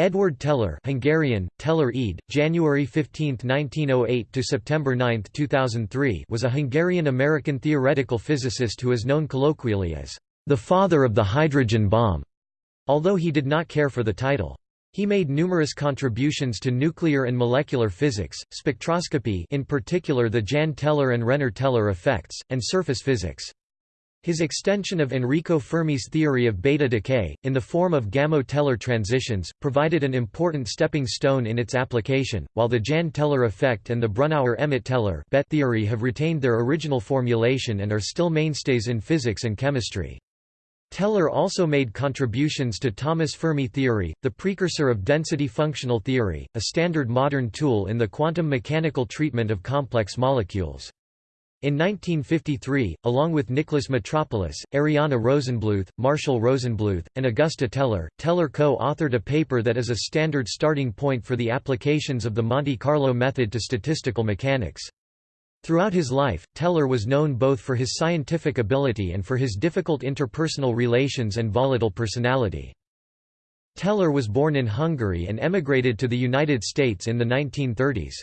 Edward Teller Hungarian, Teller Ede, January 15, 1908 to September 9, 2003 was a Hungarian-American theoretical physicist who is known colloquially as the father of the hydrogen bomb, although he did not care for the title. He made numerous contributions to nuclear and molecular physics, spectroscopy in particular the Jahn-Teller and Renner-Teller effects, and surface physics. His extension of Enrico Fermi's theory of beta decay, in the form of Gamow-Teller transitions, provided an important stepping stone in its application, while the Jahn-Teller effect and the Brunauer-Emmett-Teller theory have retained their original formulation and are still mainstays in physics and chemistry. Teller also made contributions to Thomas Fermi theory, the precursor of density functional theory, a standard modern tool in the quantum mechanical treatment of complex molecules. In 1953, along with Nicholas Metropolis, Arianna Rosenbluth, Marshall Rosenbluth, and Augusta Teller, Teller co-authored a paper that is a standard starting point for the applications of the Monte Carlo method to statistical mechanics. Throughout his life, Teller was known both for his scientific ability and for his difficult interpersonal relations and volatile personality. Teller was born in Hungary and emigrated to the United States in the 1930s.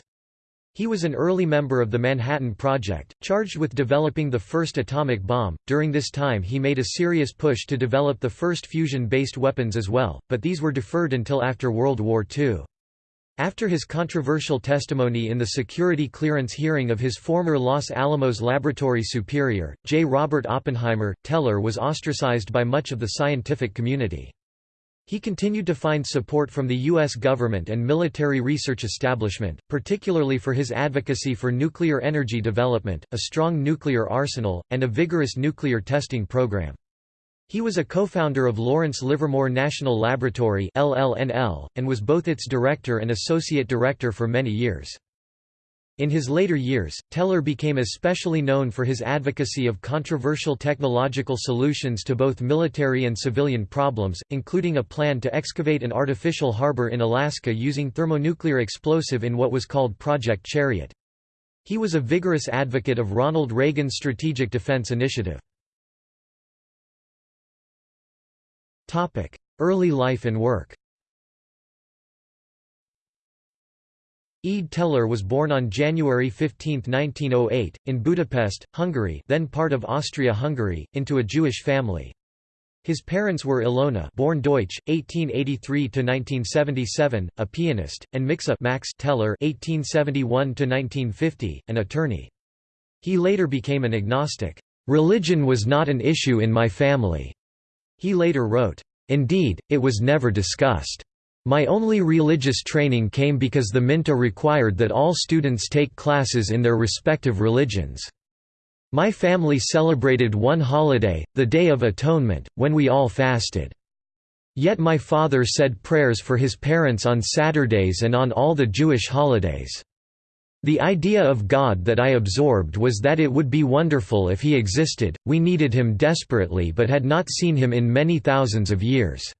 He was an early member of the Manhattan Project, charged with developing the first atomic bomb. During this time, he made a serious push to develop the first fusion based weapons as well, but these were deferred until after World War II. After his controversial testimony in the security clearance hearing of his former Los Alamos laboratory superior, J. Robert Oppenheimer, Teller was ostracized by much of the scientific community. He continued to find support from the U.S. government and military research establishment, particularly for his advocacy for nuclear energy development, a strong nuclear arsenal, and a vigorous nuclear testing program. He was a co-founder of Lawrence Livermore National Laboratory and was both its director and associate director for many years. In his later years, Teller became especially known for his advocacy of controversial technological solutions to both military and civilian problems, including a plan to excavate an artificial harbor in Alaska using thermonuclear explosive in what was called Project Chariot. He was a vigorous advocate of Ronald Reagan's Strategic Defense Initiative. Early life and work Ede Teller was born on January 15, 1908, in Budapest, Hungary then part of Austria-Hungary, into a Jewish family. His parents were Ilona born Deutsch, 1883–1977, a pianist, and Miksa Max Teller 1871–1950, an attorney. He later became an agnostic. "...religion was not an issue in my family," he later wrote. Indeed, it was never discussed. My only religious training came because the Minta required that all students take classes in their respective religions. My family celebrated one holiday, the Day of Atonement, when we all fasted. Yet my father said prayers for his parents on Saturdays and on all the Jewish holidays. The idea of God that I absorbed was that it would be wonderful if he existed, we needed him desperately but had not seen him in many thousands of years.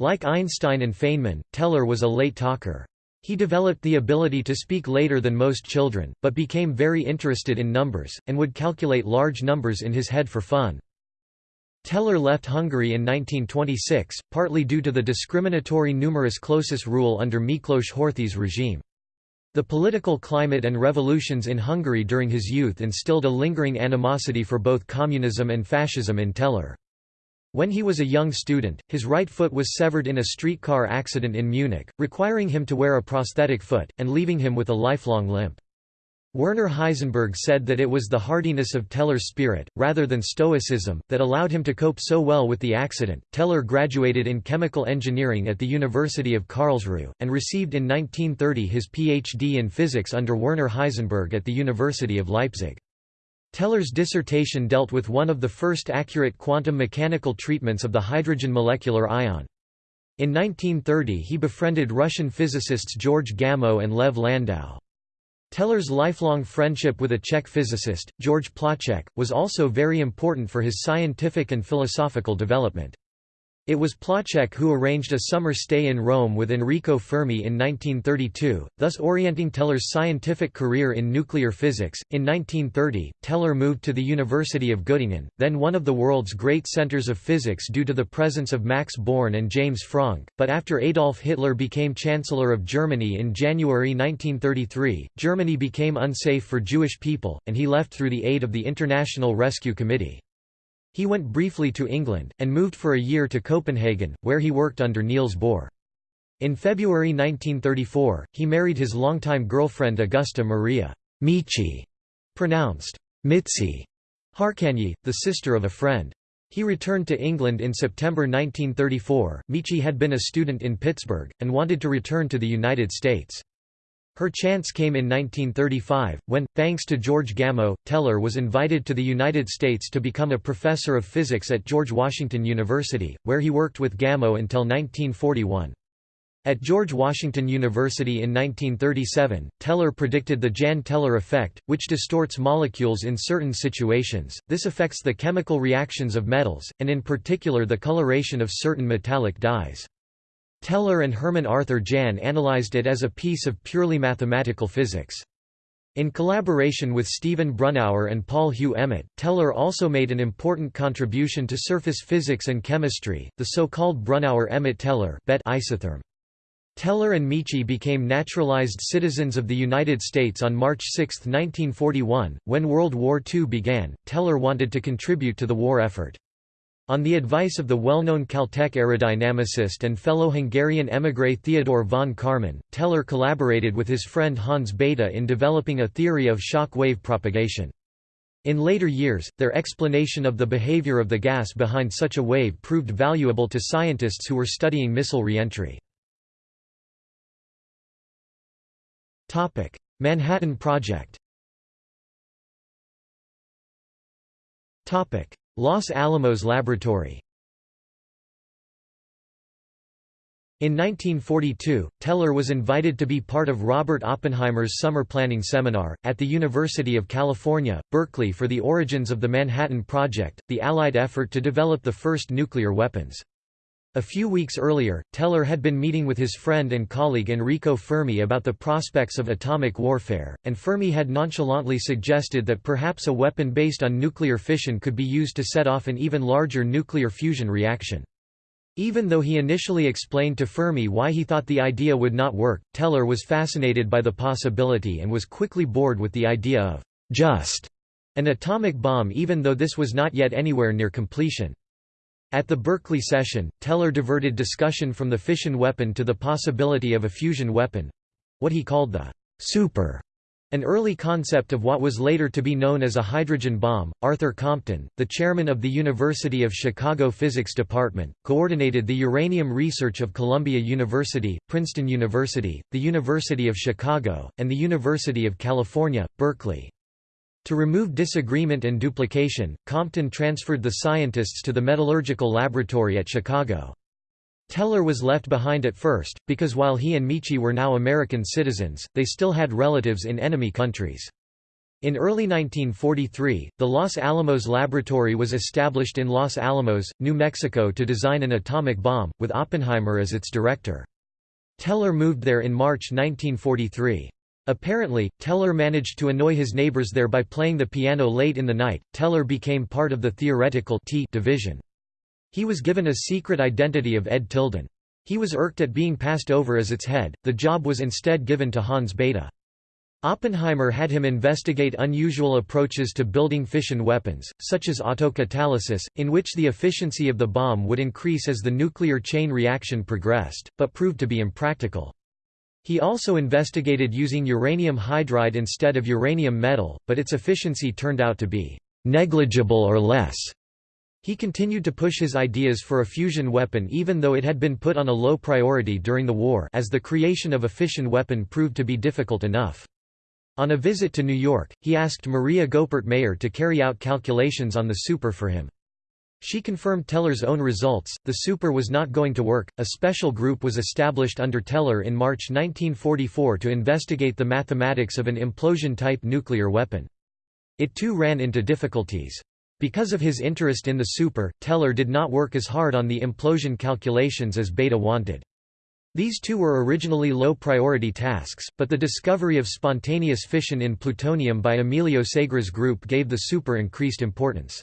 Like Einstein and Feynman, Teller was a late talker. He developed the ability to speak later than most children, but became very interested in numbers, and would calculate large numbers in his head for fun. Teller left Hungary in 1926, partly due to the discriminatory numerus clausus rule under Miklos Horthy's regime. The political climate and revolutions in Hungary during his youth instilled a lingering animosity for both communism and fascism in Teller. When he was a young student, his right foot was severed in a streetcar accident in Munich, requiring him to wear a prosthetic foot, and leaving him with a lifelong limp. Werner Heisenberg said that it was the hardiness of Teller's spirit, rather than stoicism, that allowed him to cope so well with the accident. Teller graduated in chemical engineering at the University of Karlsruhe, and received in 1930 his PhD in physics under Werner Heisenberg at the University of Leipzig. Teller's dissertation dealt with one of the first accurate quantum mechanical treatments of the hydrogen molecular ion. In 1930 he befriended Russian physicists George Gamow and Lev Landau. Teller's lifelong friendship with a Czech physicist, George Placzek, was also very important for his scientific and philosophical development. It was Placzek who arranged a summer stay in Rome with Enrico Fermi in 1932, thus orienting Teller's scientific career in nuclear physics. In 1930, Teller moved to the University of Göttingen, then one of the world's great centers of physics due to the presence of Max Born and James Franck, but after Adolf Hitler became Chancellor of Germany in January 1933, Germany became unsafe for Jewish people, and he left through the aid of the International Rescue Committee. He went briefly to England, and moved for a year to Copenhagen, where he worked under Niels Bohr. In February 1934, he married his longtime girlfriend Augusta Maria Michi, pronounced Mitzi Harkanyi, the sister of a friend. He returned to England in September 1934. Michi had been a student in Pittsburgh, and wanted to return to the United States. Her chance came in 1935, when, thanks to George Gamow, Teller was invited to the United States to become a professor of physics at George Washington University, where he worked with Gamow until 1941. At George Washington University in 1937, Teller predicted the Jahn Teller effect, which distorts molecules in certain situations. This affects the chemical reactions of metals, and in particular the coloration of certain metallic dyes. Teller and Hermann Arthur Jahn analyzed it as a piece of purely mathematical physics. In collaboration with Stephen Brunauer and Paul Hugh Emmett, Teller also made an important contribution to surface physics and chemistry, the so-called Brunauer-Emmett-Teller isotherm. Teller and Michi became naturalized citizens of the United States on March 6, 1941. When World War II began, Teller wanted to contribute to the war effort. On the advice of the well-known Caltech aerodynamicist and fellow Hungarian émigré Theodor von Karman, Teller collaborated with his friend Hans Bethe in developing a theory of shock wave propagation. In later years, their explanation of the behavior of the gas behind such a wave proved valuable to scientists who were studying missile reentry. Manhattan Project Los Alamos Laboratory In 1942, Teller was invited to be part of Robert Oppenheimer's summer planning seminar, at the University of California, Berkeley for the origins of the Manhattan Project, the Allied effort to develop the first nuclear weapons. A few weeks earlier, Teller had been meeting with his friend and colleague Enrico Fermi about the prospects of atomic warfare, and Fermi had nonchalantly suggested that perhaps a weapon based on nuclear fission could be used to set off an even larger nuclear fusion reaction. Even though he initially explained to Fermi why he thought the idea would not work, Teller was fascinated by the possibility and was quickly bored with the idea of just an atomic bomb even though this was not yet anywhere near completion. At the Berkeley session, Teller diverted discussion from the fission weapon to the possibility of a fusion weapon—what he called the super an early concept of what was later to be known as a hydrogen bomb. Arthur Compton, the chairman of the University of Chicago Physics Department, coordinated the uranium research of Columbia University, Princeton University, the University of Chicago, and the University of California, Berkeley. To remove disagreement and duplication, Compton transferred the scientists to the metallurgical laboratory at Chicago. Teller was left behind at first, because while he and Michi were now American citizens, they still had relatives in enemy countries. In early 1943, the Los Alamos Laboratory was established in Los Alamos, New Mexico to design an atomic bomb, with Oppenheimer as its director. Teller moved there in March 1943. Apparently, Teller managed to annoy his neighbors there by playing the piano late in the night. Teller became part of the theoretical T division. He was given a secret identity of Ed Tilden. He was irked at being passed over as its head, the job was instead given to Hans Bethe. Oppenheimer had him investigate unusual approaches to building fission weapons, such as autocatalysis, in which the efficiency of the bomb would increase as the nuclear chain reaction progressed, but proved to be impractical. He also investigated using uranium hydride instead of uranium metal, but its efficiency turned out to be negligible or less. He continued to push his ideas for a fusion weapon even though it had been put on a low priority during the war as the creation of a fission weapon proved to be difficult enough. On a visit to New York, he asked Maria Goeppert Mayer to carry out calculations on the super for him. She confirmed Teller's own results, the super was not going to work. A special group was established under Teller in March 1944 to investigate the mathematics of an implosion-type nuclear weapon. It too ran into difficulties. Because of his interest in the super, Teller did not work as hard on the implosion calculations as Bethe wanted. These two were originally low-priority tasks, but the discovery of spontaneous fission in plutonium by Emilio Segre's group gave the super increased importance.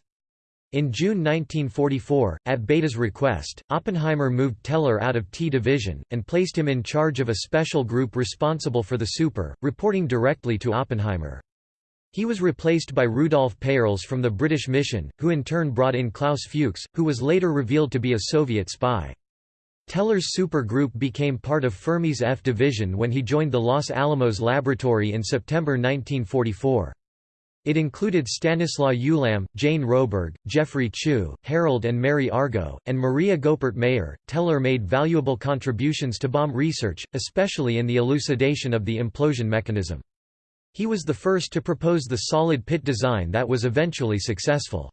In June 1944, at Bethe's request, Oppenheimer moved Teller out of T Division, and placed him in charge of a special group responsible for the super, reporting directly to Oppenheimer. He was replaced by Rudolf Peierls from the British mission, who in turn brought in Klaus Fuchs, who was later revealed to be a Soviet spy. Teller's super group became part of Fermi's F division when he joined the Los Alamos laboratory in September 1944. It included Stanislaw Ulam, Jane Roberg, Geoffrey Chew, Harold and Mary Argo, and Maria Goeppert Mayer. Teller made valuable contributions to bomb research, especially in the elucidation of the implosion mechanism. He was the first to propose the solid pit design that was eventually successful.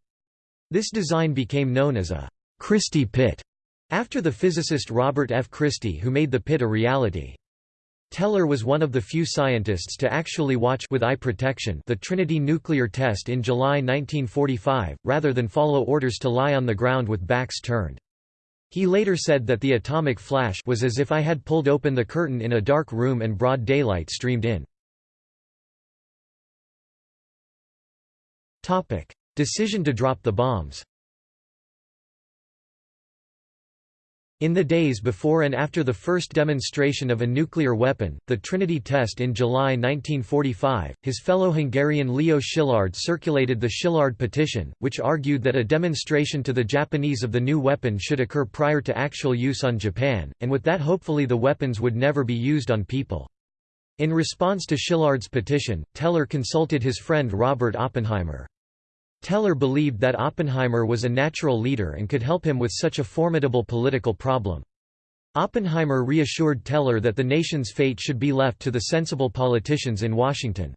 This design became known as a Christie pit, after the physicist Robert F. Christie who made the pit a reality. Teller was one of the few scientists to actually watch with eye protection the Trinity nuclear test in July 1945, rather than follow orders to lie on the ground with backs turned. He later said that the atomic flash was as if I had pulled open the curtain in a dark room and broad daylight streamed in. Decision to drop the bombs. In the days before and after the first demonstration of a nuclear weapon, the Trinity test in July 1945, his fellow Hungarian Leo Szilard circulated the Szilard petition, which argued that a demonstration to the Japanese of the new weapon should occur prior to actual use on Japan, and with that hopefully the weapons would never be used on people. In response to Szilard's petition, Teller consulted his friend Robert Oppenheimer. Teller believed that Oppenheimer was a natural leader and could help him with such a formidable political problem. Oppenheimer reassured Teller that the nation's fate should be left to the sensible politicians in Washington.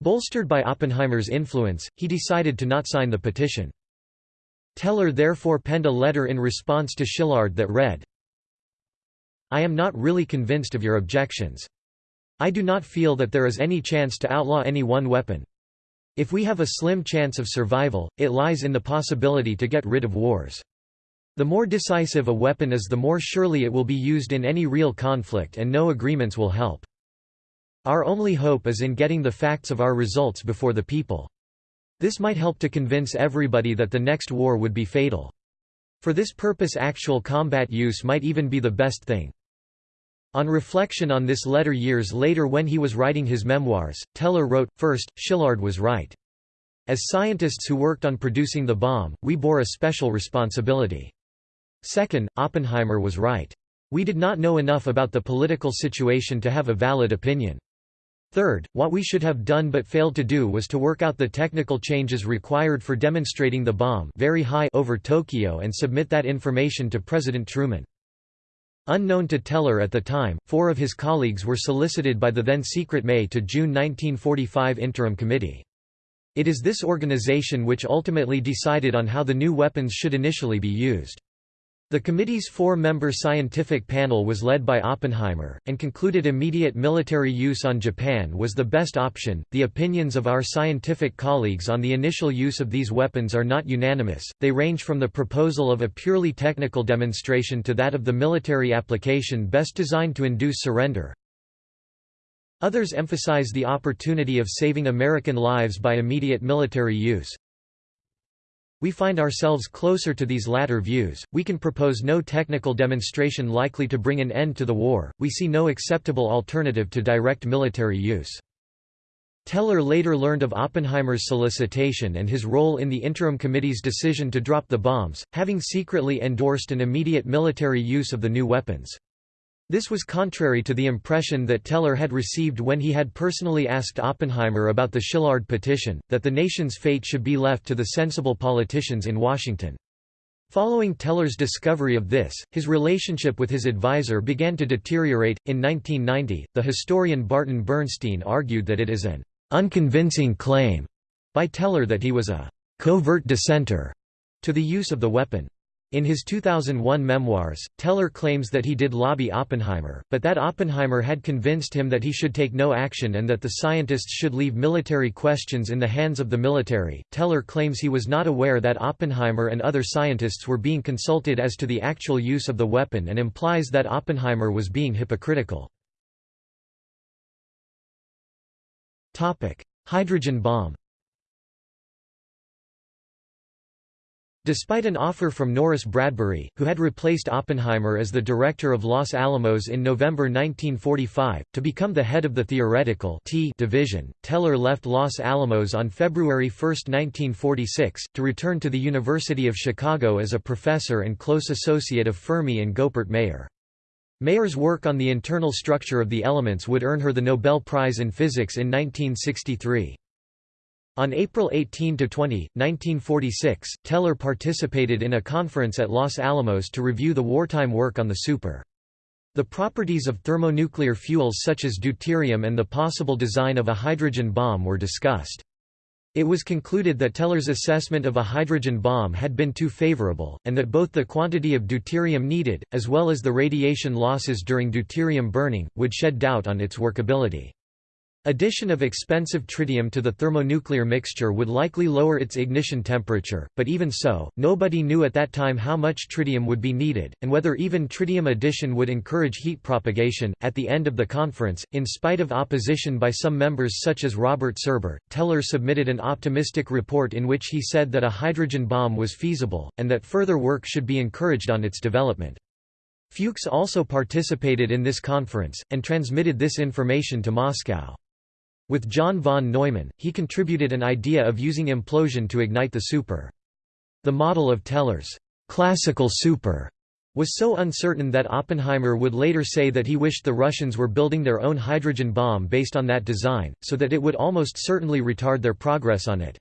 Bolstered by Oppenheimer's influence, he decided to not sign the petition. Teller therefore penned a letter in response to Szilard that read, I am not really convinced of your objections. I do not feel that there is any chance to outlaw any one weapon. If we have a slim chance of survival, it lies in the possibility to get rid of wars. The more decisive a weapon is the more surely it will be used in any real conflict and no agreements will help. Our only hope is in getting the facts of our results before the people. This might help to convince everybody that the next war would be fatal. For this purpose actual combat use might even be the best thing. On reflection on this letter years later when he was writing his memoirs, Teller wrote, First, Szilard was right. As scientists who worked on producing the bomb, we bore a special responsibility. Second, Oppenheimer was right. We did not know enough about the political situation to have a valid opinion. Third, what we should have done but failed to do was to work out the technical changes required for demonstrating the bomb very high over Tokyo and submit that information to President Truman. Unknown to Teller at the time, four of his colleagues were solicited by the then secret May to June 1945 Interim Committee. It is this organization which ultimately decided on how the new weapons should initially be used. The committee's four-member scientific panel was led by Oppenheimer, and concluded immediate military use on Japan was the best option. The opinions of our scientific colleagues on the initial use of these weapons are not unanimous, they range from the proposal of a purely technical demonstration to that of the military application best designed to induce surrender. Others emphasize the opportunity of saving American lives by immediate military use. We find ourselves closer to these latter views, we can propose no technical demonstration likely to bring an end to the war, we see no acceptable alternative to direct military use. Teller later learned of Oppenheimer's solicitation and his role in the Interim Committee's decision to drop the bombs, having secretly endorsed an immediate military use of the new weapons. This was contrary to the impression that Teller had received when he had personally asked Oppenheimer about the Szilard petition, that the nation's fate should be left to the sensible politicians in Washington. Following Teller's discovery of this, his relationship with his advisor began to deteriorate. In 1990, the historian Barton Bernstein argued that it is an unconvincing claim by Teller that he was a covert dissenter to the use of the weapon. In his 2001 memoirs, Teller claims that he did lobby Oppenheimer, but that Oppenheimer had convinced him that he should take no action and that the scientists should leave military questions in the hands of the military. Teller claims he was not aware that Oppenheimer and other scientists were being consulted as to the actual use of the weapon and implies that Oppenheimer was being hypocritical. Hydrogen bomb Despite an offer from Norris Bradbury, who had replaced Oppenheimer as the director of Los Alamos in November 1945, to become the head of the theoretical T division, Teller left Los Alamos on February 1, 1946, to return to the University of Chicago as a professor and close associate of Fermi and Goeppert Mayer. Mayer's work on the internal structure of the elements would earn her the Nobel Prize in Physics in 1963. On April 18 to 20, 1946, Teller participated in a conference at Los Alamos to review the wartime work on the Super. The properties of thermonuclear fuels such as deuterium and the possible design of a hydrogen bomb were discussed. It was concluded that Teller's assessment of a hydrogen bomb had been too favorable, and that both the quantity of deuterium needed, as well as the radiation losses during deuterium burning, would shed doubt on its workability. Addition of expensive tritium to the thermonuclear mixture would likely lower its ignition temperature, but even so, nobody knew at that time how much tritium would be needed, and whether even tritium addition would encourage heat propagation. At the end of the conference, in spite of opposition by some members such as Robert Serber, Teller submitted an optimistic report in which he said that a hydrogen bomb was feasible, and that further work should be encouraged on its development. Fuchs also participated in this conference, and transmitted this information to Moscow. With John von Neumann, he contributed an idea of using implosion to ignite the super. The model of Teller's classical super was so uncertain that Oppenheimer would later say that he wished the Russians were building their own hydrogen bomb based on that design, so that it would almost certainly retard their progress on it.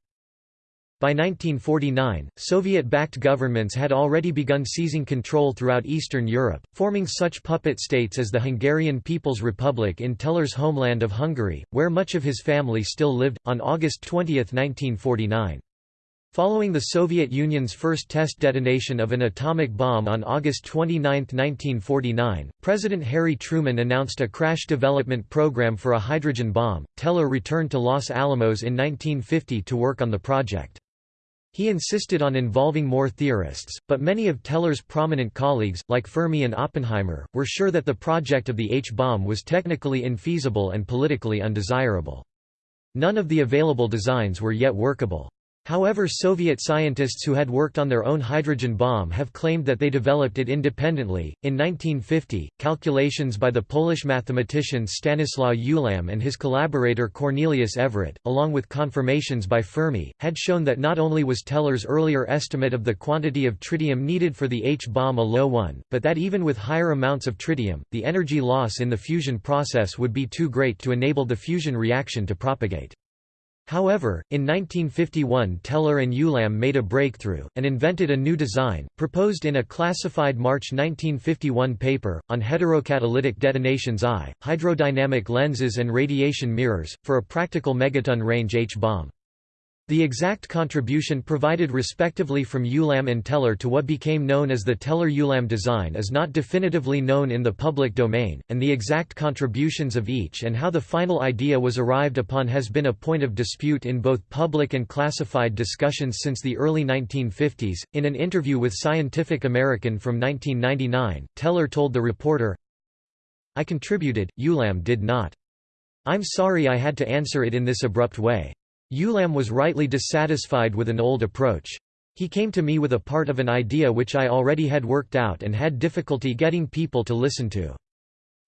By 1949, Soviet-backed governments had already begun seizing control throughout Eastern Europe, forming such puppet states as the Hungarian People's Republic in Teller's homeland of Hungary, where much of his family still lived, on August 20, 1949. Following the Soviet Union's first test detonation of an atomic bomb on August 29, 1949, President Harry Truman announced a crash development program for a hydrogen bomb. Teller returned to Los Alamos in 1950 to work on the project. He insisted on involving more theorists, but many of Teller's prominent colleagues, like Fermi and Oppenheimer, were sure that the project of the H-bomb was technically infeasible and politically undesirable. None of the available designs were yet workable. However Soviet scientists who had worked on their own hydrogen bomb have claimed that they developed it independently. In 1950, calculations by the Polish mathematician Stanislaw Ulam and his collaborator Cornelius Everett, along with confirmations by Fermi, had shown that not only was Teller's earlier estimate of the quantity of tritium needed for the H-bomb a low one, but that even with higher amounts of tritium, the energy loss in the fusion process would be too great to enable the fusion reaction to propagate. However, in 1951 Teller and Ulam made a breakthrough, and invented a new design, proposed in a classified March 1951 paper, on heterocatalytic detonations I, hydrodynamic lenses and radiation mirrors, for a practical megaton range H-bomb. The exact contribution provided respectively from Ulam and Teller to what became known as the Teller-Ulam design is not definitively known in the public domain, and the exact contributions of each and how the final idea was arrived upon has been a point of dispute in both public and classified discussions since the early 1950s. In an interview with Scientific American from 1999, Teller told the reporter, I contributed, Ulam did not. I'm sorry I had to answer it in this abrupt way. Ulam was rightly dissatisfied with an old approach. He came to me with a part of an idea which I already had worked out and had difficulty getting people to listen to.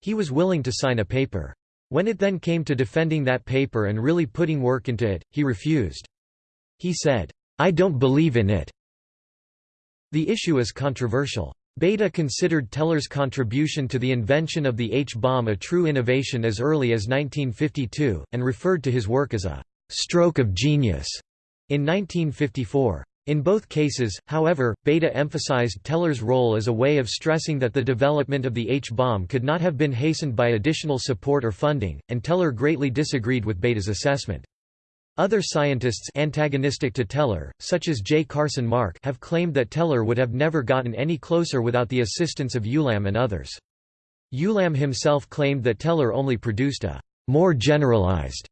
He was willing to sign a paper. When it then came to defending that paper and really putting work into it, he refused. He said, I don't believe in it. The issue is controversial. Bethe considered Teller's contribution to the invention of the H-bomb a true innovation as early as 1952, and referred to his work as a stroke of genius in 1954. In both cases, however, Bethe emphasized Teller's role as a way of stressing that the development of the H-bomb could not have been hastened by additional support or funding, and Teller greatly disagreed with Bethe's assessment. Other scientists antagonistic to Teller, such as J. Carson Mark have claimed that Teller would have never gotten any closer without the assistance of Ulam and others. Ulam himself claimed that Teller only produced a more generalized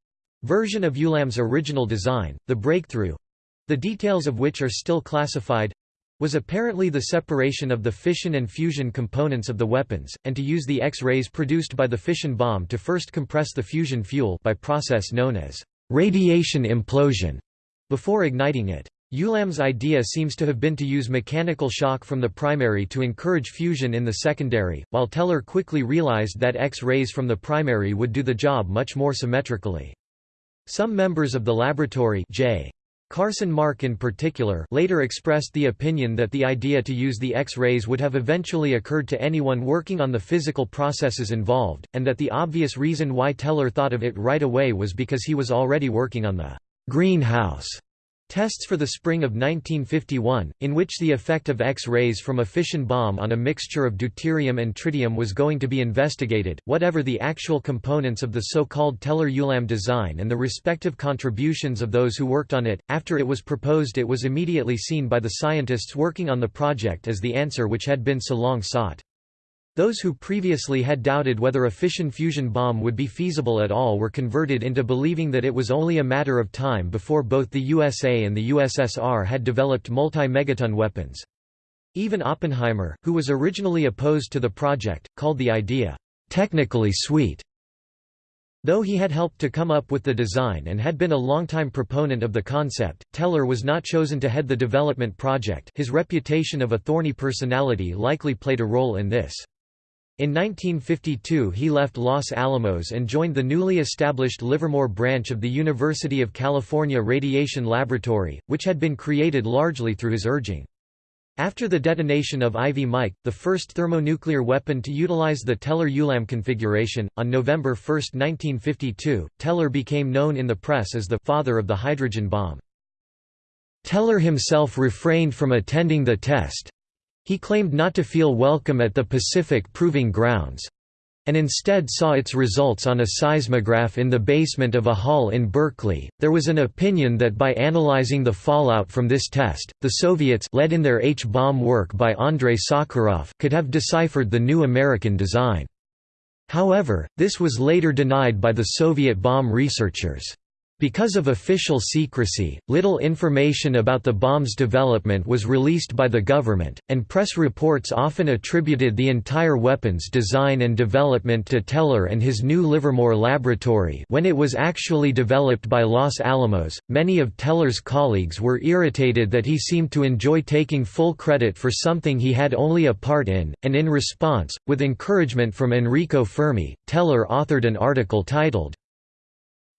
version of Ulam's original design, the breakthrough—the details of which are still classified, was apparently the separation of the fission and fusion components of the weapons, and to use the X-rays produced by the fission bomb to first compress the fusion fuel by process known as radiation implosion before igniting it. Ulam's idea seems to have been to use mechanical shock from the primary to encourage fusion in the secondary, while Teller quickly realized that X-rays from the primary would do the job much more symmetrically. Some members of the laboratory J. Carson Mark in particular later expressed the opinion that the idea to use the X-rays would have eventually occurred to anyone working on the physical processes involved, and that the obvious reason why Teller thought of it right away was because he was already working on the greenhouse Tests for the spring of 1951, in which the effect of X-rays from a fission bomb on a mixture of deuterium and tritium was going to be investigated, whatever the actual components of the so-called Teller-Ulam design and the respective contributions of those who worked on it. After it was proposed it was immediately seen by the scientists working on the project as the answer which had been so long sought. Those who previously had doubted whether a fission-fusion bomb would be feasible at all were converted into believing that it was only a matter of time before both the USA and the USSR had developed multi-megaton weapons. Even Oppenheimer, who was originally opposed to the project, called the idea, "...technically sweet." Though he had helped to come up with the design and had been a longtime proponent of the concept, Teller was not chosen to head the development project his reputation of a thorny personality likely played a role in this. In 1952 he left Los Alamos and joined the newly established Livermore branch of the University of California Radiation Laboratory, which had been created largely through his urging. After the detonation of Ivy Mike, the first thermonuclear weapon to utilize the Teller-Ulam configuration, on November 1, 1952, Teller became known in the press as the «father of the hydrogen bomb». Teller himself refrained from attending the test, he claimed not to feel welcome at the Pacific Proving Grounds and instead saw its results on a seismograph in the basement of a hall in Berkeley. There was an opinion that by analyzing the fallout from this test, the Soviets led in their H-bomb work by Andrei Sakharov could have deciphered the new American design. However, this was later denied by the Soviet bomb researchers. Because of official secrecy, little information about the bomb's development was released by the government, and press reports often attributed the entire weapon's design and development to Teller and his new Livermore laboratory when it was actually developed by Los Alamos. Many of Teller's colleagues were irritated that he seemed to enjoy taking full credit for something he had only a part in, and in response, with encouragement from Enrico Fermi, Teller authored an article titled,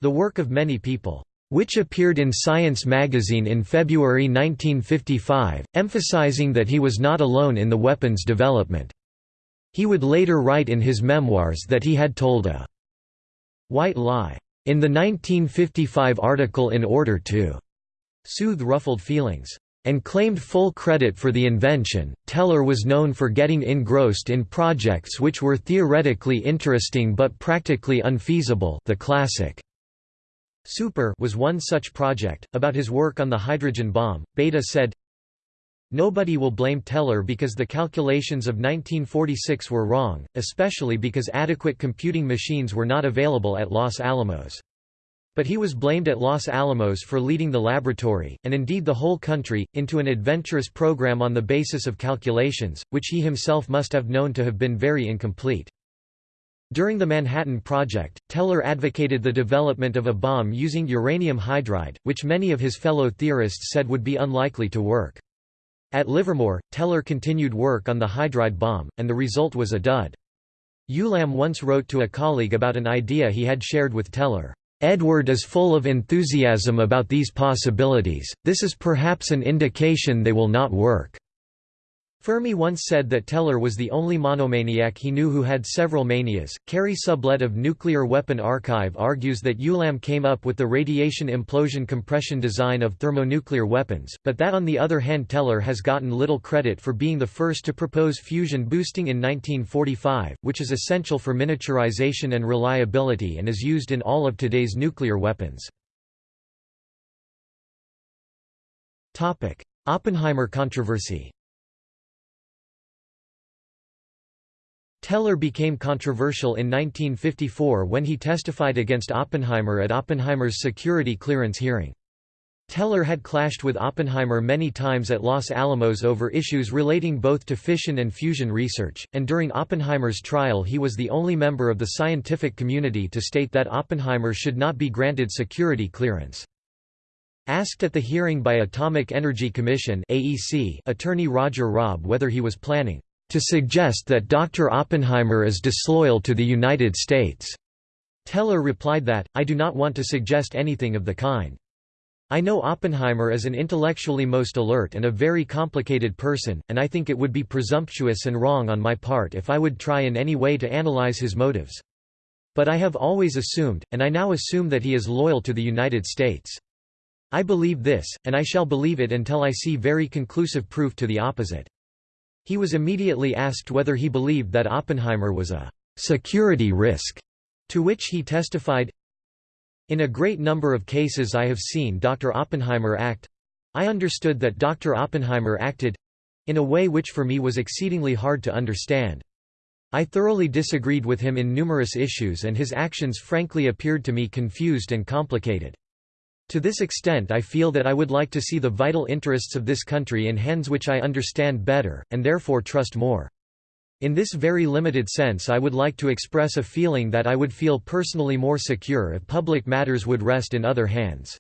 the Work of Many People, which appeared in Science magazine in February 1955, emphasizing that he was not alone in the weapons development. He would later write in his memoirs that he had told a white lie in the 1955 article in order to soothe ruffled feelings and claimed full credit for the invention. Teller was known for getting engrossed in projects which were theoretically interesting but practically unfeasible the classic Super was one such project. About his work on the hydrogen bomb, Bethe said, Nobody will blame Teller because the calculations of 1946 were wrong, especially because adequate computing machines were not available at Los Alamos. But he was blamed at Los Alamos for leading the laboratory, and indeed the whole country, into an adventurous program on the basis of calculations, which he himself must have known to have been very incomplete. During the Manhattan Project, Teller advocated the development of a bomb using uranium hydride, which many of his fellow theorists said would be unlikely to work. At Livermore, Teller continued work on the hydride bomb, and the result was a dud. Ulam once wrote to a colleague about an idea he had shared with Teller, "'Edward is full of enthusiasm about these possibilities, this is perhaps an indication they will not work.' Fermi once said that Teller was the only monomaniac he knew who had several manias. Carey Sublette of Nuclear Weapon Archive argues that Ulam came up with the radiation implosion compression design of thermonuclear weapons, but that on the other hand Teller has gotten little credit for being the first to propose fusion boosting in 1945, which is essential for miniaturization and reliability and is used in all of today's nuclear weapons. Oppenheimer controversy Teller became controversial in 1954 when he testified against Oppenheimer at Oppenheimer's security clearance hearing. Teller had clashed with Oppenheimer many times at Los Alamos over issues relating both to fission and fusion research, and during Oppenheimer's trial he was the only member of the scientific community to state that Oppenheimer should not be granted security clearance. Asked at the hearing by Atomic Energy Commission attorney Roger Robb whether he was planning to suggest that Dr. Oppenheimer is disloyal to the United States. Teller replied that, I do not want to suggest anything of the kind. I know Oppenheimer is an intellectually most alert and a very complicated person, and I think it would be presumptuous and wrong on my part if I would try in any way to analyze his motives. But I have always assumed, and I now assume that he is loyal to the United States. I believe this, and I shall believe it until I see very conclusive proof to the opposite. He was immediately asked whether he believed that Oppenheimer was a security risk, to which he testified, In a great number of cases I have seen Dr. Oppenheimer act I understood that Dr. Oppenheimer acted in a way which for me was exceedingly hard to understand. I thoroughly disagreed with him in numerous issues and his actions frankly appeared to me confused and complicated. To this extent I feel that I would like to see the vital interests of this country in hands which I understand better, and therefore trust more. In this very limited sense I would like to express a feeling that I would feel personally more secure if public matters would rest in other hands.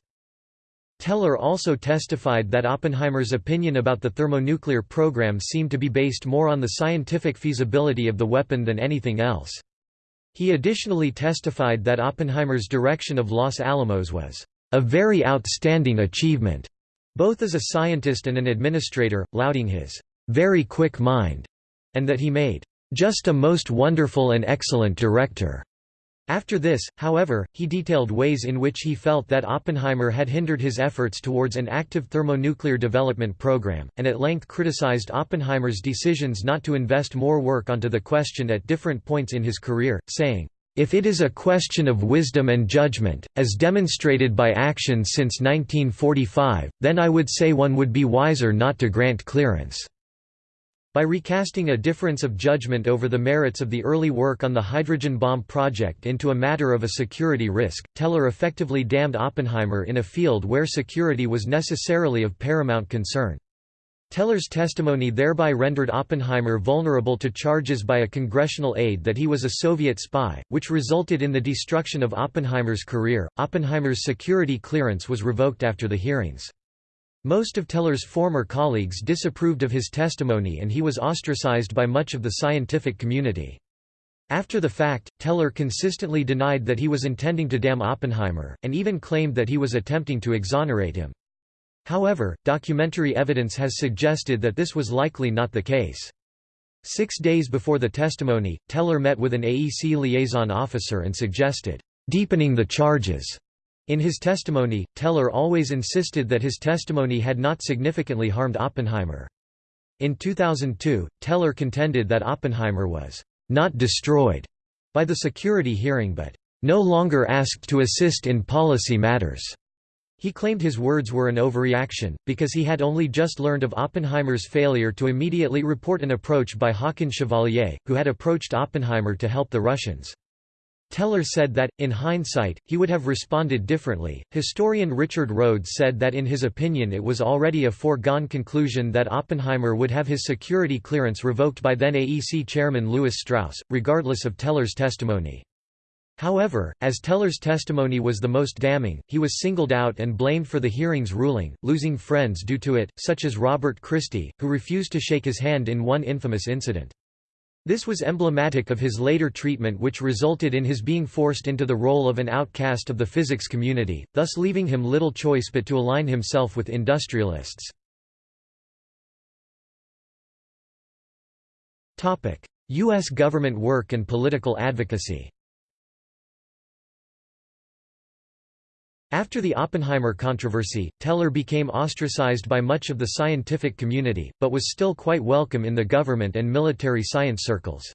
Teller also testified that Oppenheimer's opinion about the thermonuclear program seemed to be based more on the scientific feasibility of the weapon than anything else. He additionally testified that Oppenheimer's direction of Los Alamos was a very outstanding achievement, both as a scientist and an administrator, lauding his very quick mind, and that he made just a most wonderful and excellent director. After this, however, he detailed ways in which he felt that Oppenheimer had hindered his efforts towards an active thermonuclear development program, and at length criticized Oppenheimer's decisions not to invest more work onto the question at different points in his career, saying, if it is a question of wisdom and judgment, as demonstrated by action since 1945, then I would say one would be wiser not to grant clearance." By recasting a difference of judgment over the merits of the early work on the hydrogen bomb project into a matter of a security risk, Teller effectively damned Oppenheimer in a field where security was necessarily of paramount concern. Teller's testimony thereby rendered Oppenheimer vulnerable to charges by a congressional aide that he was a Soviet spy, which resulted in the destruction of Oppenheimer's career. Oppenheimer's security clearance was revoked after the hearings. Most of Teller's former colleagues disapproved of his testimony and he was ostracized by much of the scientific community. After the fact, Teller consistently denied that he was intending to damn Oppenheimer, and even claimed that he was attempting to exonerate him. However, documentary evidence has suggested that this was likely not the case. Six days before the testimony, Teller met with an AEC liaison officer and suggested, "...deepening the charges." In his testimony, Teller always insisted that his testimony had not significantly harmed Oppenheimer. In 2002, Teller contended that Oppenheimer was not destroyed by the security hearing but no longer asked to assist in policy matters. He claimed his words were an overreaction, because he had only just learned of Oppenheimer's failure to immediately report an approach by Haakon Chevalier, who had approached Oppenheimer to help the Russians. Teller said that, in hindsight, he would have responded differently. Historian Richard Rhodes said that in his opinion it was already a foregone conclusion that Oppenheimer would have his security clearance revoked by then AEC chairman Lewis Strauss, regardless of Teller's testimony. However, as Teller's testimony was the most damning, he was singled out and blamed for the hearing's ruling, losing friends due to it, such as Robert Christie, who refused to shake his hand in one infamous incident. This was emblematic of his later treatment which resulted in his being forced into the role of an outcast of the physics community, thus leaving him little choice but to align himself with industrialists. U.S. government work and political advocacy After the Oppenheimer controversy, Teller became ostracized by much of the scientific community, but was still quite welcome in the government and military science circles.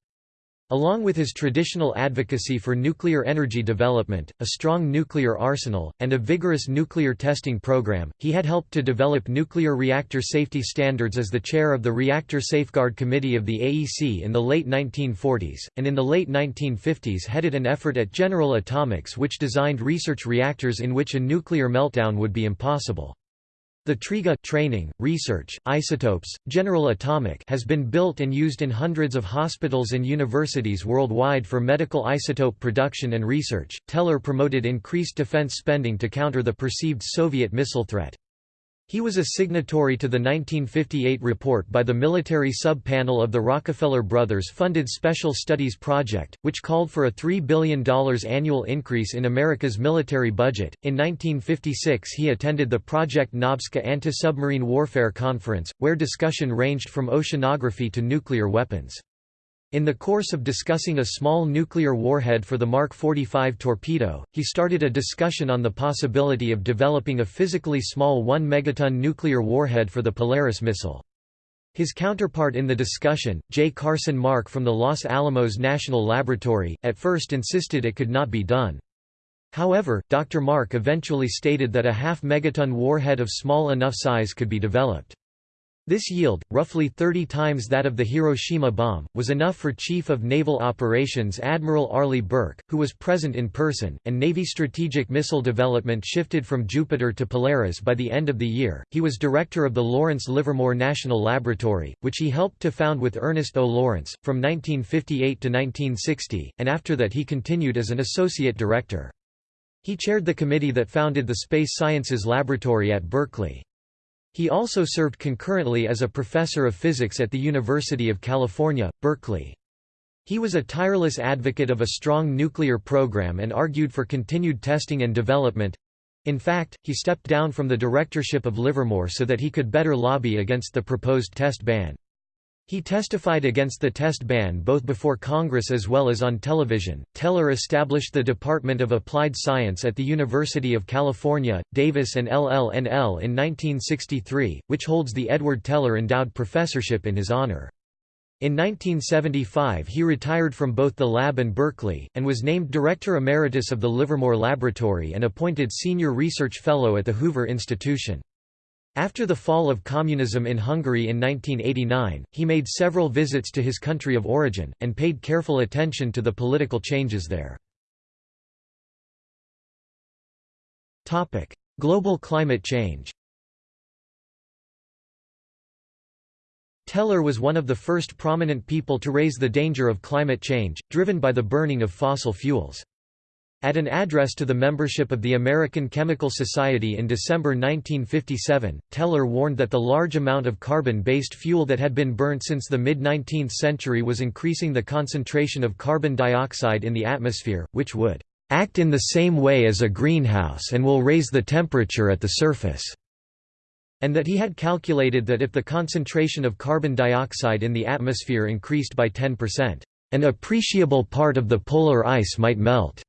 Along with his traditional advocacy for nuclear energy development, a strong nuclear arsenal, and a vigorous nuclear testing program, he had helped to develop nuclear reactor safety standards as the chair of the Reactor Safeguard Committee of the AEC in the late 1940s, and in the late 1950s headed an effort at General Atomics which designed research reactors in which a nuclear meltdown would be impossible. The TRIGA training, research, isotopes, General Atomic has been built and used in hundreds of hospitals and universities worldwide for medical isotope production and research. Teller promoted increased defense spending to counter the perceived Soviet missile threat. He was a signatory to the 1958 report by the military sub-panel of the Rockefeller Brothers-funded Special Studies Project, which called for a $3 billion annual increase in America's military budget. In 1956 he attended the Project Nobska anti-submarine warfare conference, where discussion ranged from oceanography to nuclear weapons. In the course of discussing a small nuclear warhead for the Mark 45 torpedo, he started a discussion on the possibility of developing a physically small 1 megaton nuclear warhead for the Polaris missile. His counterpart in the discussion, J. Carson Mark from the Los Alamos National Laboratory, at first insisted it could not be done. However, Dr. Mark eventually stated that a half megaton warhead of small enough size could be developed. This yield, roughly 30 times that of the Hiroshima bomb, was enough for Chief of Naval Operations Admiral Arleigh Burke, who was present in person, and Navy strategic missile development shifted from Jupiter to Polaris by the end of the year. He was director of the Lawrence Livermore National Laboratory, which he helped to found with Ernest O. Lawrence, from 1958 to 1960, and after that he continued as an associate director. He chaired the committee that founded the Space Sciences Laboratory at Berkeley. He also served concurrently as a professor of physics at the University of California, Berkeley. He was a tireless advocate of a strong nuclear program and argued for continued testing and development. In fact, he stepped down from the directorship of Livermore so that he could better lobby against the proposed test ban. He testified against the test ban both before Congress as well as on television. Teller established the Department of Applied Science at the University of California, Davis and LLNL in 1963, which holds the Edward Teller Endowed Professorship in his honor. In 1975 he retired from both the lab and Berkeley, and was named Director Emeritus of the Livermore Laboratory and appointed Senior Research Fellow at the Hoover Institution. After the fall of communism in Hungary in 1989, he made several visits to his country of origin, and paid careful attention to the political changes there. Global climate change Teller was one of the first prominent people to raise the danger of climate change, driven by the burning of fossil fuels. At an address to the membership of the American Chemical Society in December 1957, Teller warned that the large amount of carbon-based fuel that had been burnt since the mid-19th century was increasing the concentration of carbon dioxide in the atmosphere, which would act in the same way as a greenhouse and will raise the temperature at the surface and that he had calculated that if the concentration of carbon dioxide in the atmosphere increased by 10%, an appreciable part of the polar ice might melt.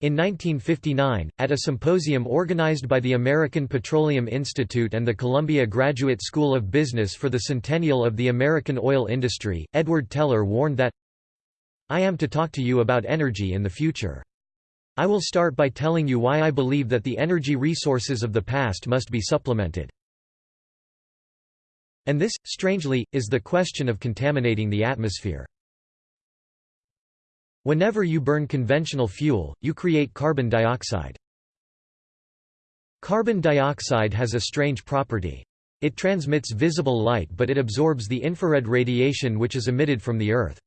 In 1959, at a symposium organized by the American Petroleum Institute and the Columbia Graduate School of Business for the centennial of the American oil industry, Edward Teller warned that, I am to talk to you about energy in the future. I will start by telling you why I believe that the energy resources of the past must be supplemented. And this, strangely, is the question of contaminating the atmosphere. Whenever you burn conventional fuel, you create carbon dioxide. Carbon dioxide has a strange property. It transmits visible light but it absorbs the infrared radiation which is emitted from the Earth.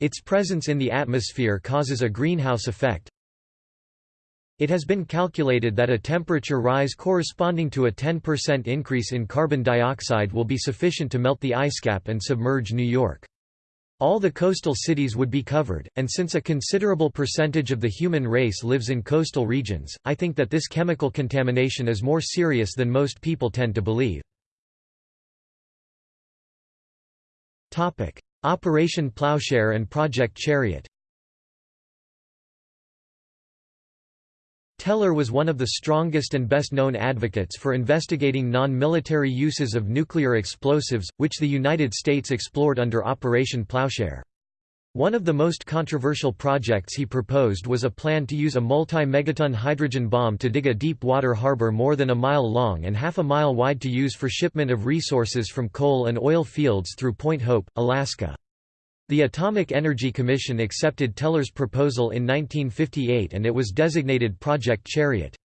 Its presence in the atmosphere causes a greenhouse effect. It has been calculated that a temperature rise corresponding to a 10% increase in carbon dioxide will be sufficient to melt the ice cap and submerge New York. All the coastal cities would be covered, and since a considerable percentage of the human race lives in coastal regions, I think that this chemical contamination is more serious than most people tend to believe. Operation Plowshare and Project Chariot Teller was one of the strongest and best-known advocates for investigating non-military uses of nuclear explosives, which the United States explored under Operation Plowshare. One of the most controversial projects he proposed was a plan to use a multi-megaton hydrogen bomb to dig a deep water harbor more than a mile long and half a mile wide to use for shipment of resources from coal and oil fields through Point Hope, Alaska. The Atomic Energy Commission accepted Teller's proposal in 1958 and it was designated Project Chariot.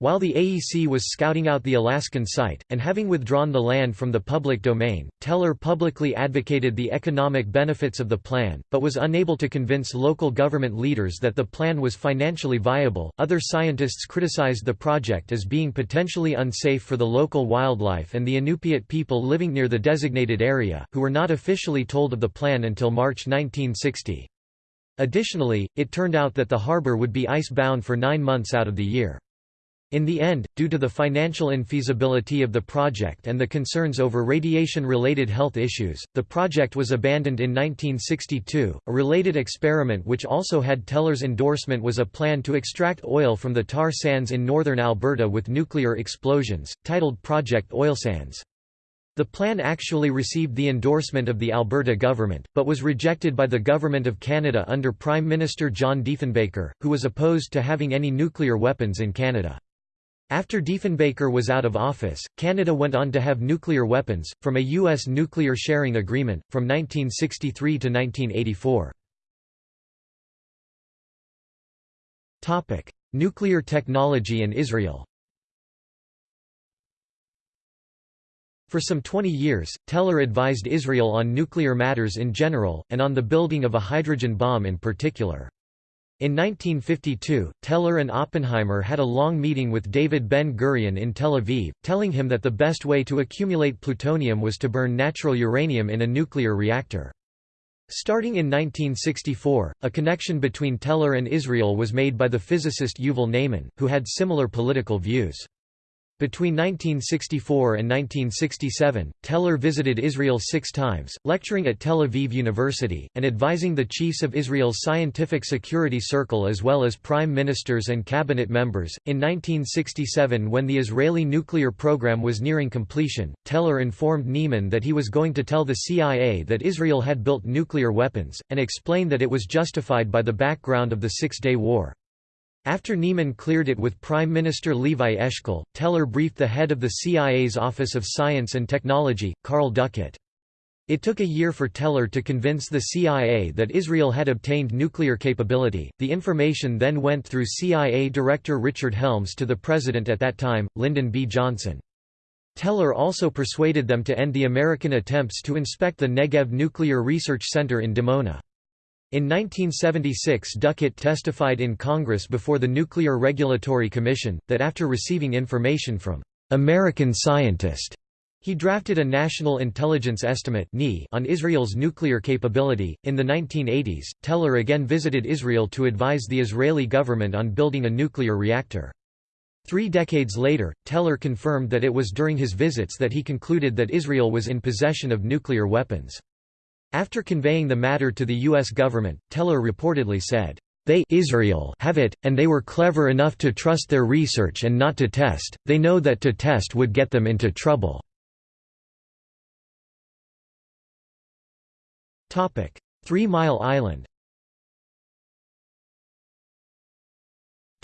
While the AEC was scouting out the Alaskan site, and having withdrawn the land from the public domain, Teller publicly advocated the economic benefits of the plan, but was unable to convince local government leaders that the plan was financially viable. Other scientists criticized the project as being potentially unsafe for the local wildlife and the Inupiat people living near the designated area, who were not officially told of the plan until March 1960. Additionally, it turned out that the harbor would be ice-bound for nine months out of the year. In the end, due to the financial infeasibility of the project and the concerns over radiation-related health issues, the project was abandoned in 1962. A related experiment which also had Teller's endorsement was a plan to extract oil from the tar sands in northern Alberta with nuclear explosions, titled Project Oil Sands. The plan actually received the endorsement of the Alberta government, but was rejected by the Government of Canada under Prime Minister John Diefenbaker, who was opposed to having any nuclear weapons in Canada. After Diefenbaker was out of office, Canada went on to have nuclear weapons, from a U.S. nuclear sharing agreement, from 1963 to 1984. nuclear technology and Israel For some 20 years, Teller advised Israel on nuclear matters in general, and on the building of a hydrogen bomb in particular. In 1952, Teller and Oppenheimer had a long meeting with David Ben-Gurion in Tel Aviv, telling him that the best way to accumulate plutonium was to burn natural uranium in a nuclear reactor. Starting in 1964, a connection between Teller and Israel was made by the physicist Yuval Ne'eman, who had similar political views. Between 1964 and 1967, Teller visited Israel six times, lecturing at Tel Aviv University, and advising the chiefs of Israel's Scientific Security Circle as well as prime ministers and cabinet members. In 1967, when the Israeli nuclear program was nearing completion, Teller informed Ne'eman that he was going to tell the CIA that Israel had built nuclear weapons, and explain that it was justified by the background of the Six Day War. After Ne'eman cleared it with Prime Minister Levi Eshkol, Teller briefed the head of the CIA's Office of Science and Technology, Carl Duckett. It took a year for Teller to convince the CIA that Israel had obtained nuclear capability. The information then went through CIA Director Richard Helms to the president at that time, Lyndon B. Johnson. Teller also persuaded them to end the American attempts to inspect the Negev Nuclear Research Center in Dimona. In 1976 Duckett testified in Congress before the Nuclear Regulatory Commission, that after receiving information from «American scientist» He drafted a National Intelligence Estimate on Israel's nuclear capability. In the 1980s, Teller again visited Israel to advise the Israeli government on building a nuclear reactor. Three decades later, Teller confirmed that it was during his visits that he concluded that Israel was in possession of nuclear weapons. After conveying the matter to the U.S. government, Teller reportedly said, "...they Israel have it, and they were clever enough to trust their research and not to test, they know that to test would get them into trouble." Three Mile Island